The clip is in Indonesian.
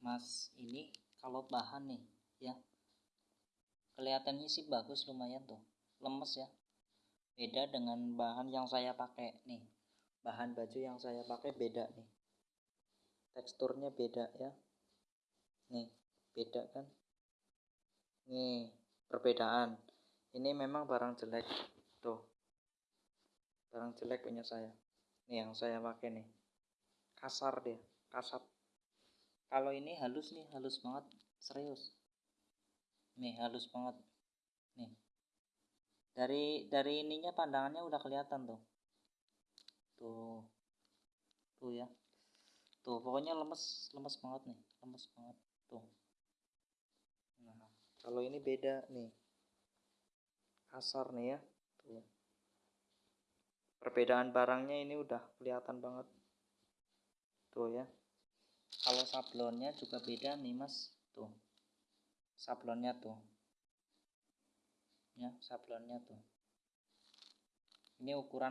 mas ini kalau bahan nih ya. Kelihatannya sih bagus lumayan tuh. Lemes ya. Beda dengan bahan yang saya pakai nih. Bahan baju yang saya pakai beda nih. Teksturnya beda ya. Nih beda kan? Nih perbedaan. Ini memang barang jelek tuh. Barang jelek punya saya. Nih yang saya pakai nih. Kasar dia kasar kalau ini halus nih halus banget serius. Nih halus banget. Nih. Dari dari ininya pandangannya udah kelihatan tuh. Tuh. Tuh ya. Tuh pokoknya lemes lemes banget nih lemes banget. Tuh. Nah kalau ini beda nih. Kasar nih ya. Tuh. Perbedaan barangnya ini udah kelihatan banget. Tuh ya kalau sablonnya juga beda nih mas. Tuh. Sablonnya tuh. Ya sablonnya tuh. Ini ukuran